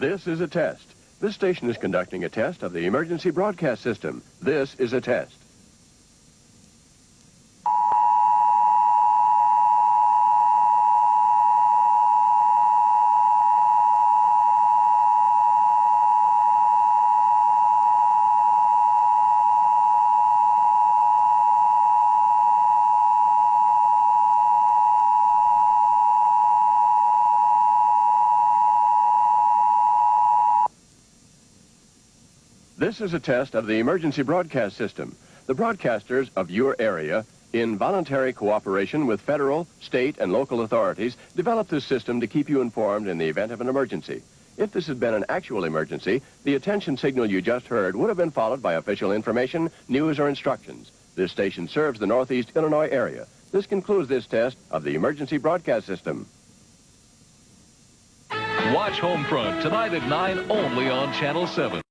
This is a test. This station is conducting a test of the emergency broadcast system. This is a test. This is a test of the emergency broadcast system. The broadcasters of your area, in voluntary cooperation with federal, state, and local authorities, developed this system to keep you informed in the event of an emergency. If this had been an actual emergency, the attention signal you just heard would have been followed by official information, news, or instructions. This station serves the Northeast Illinois area. This concludes this test of the emergency broadcast system. Watch Homefront tonight at 9 only on Channel 7.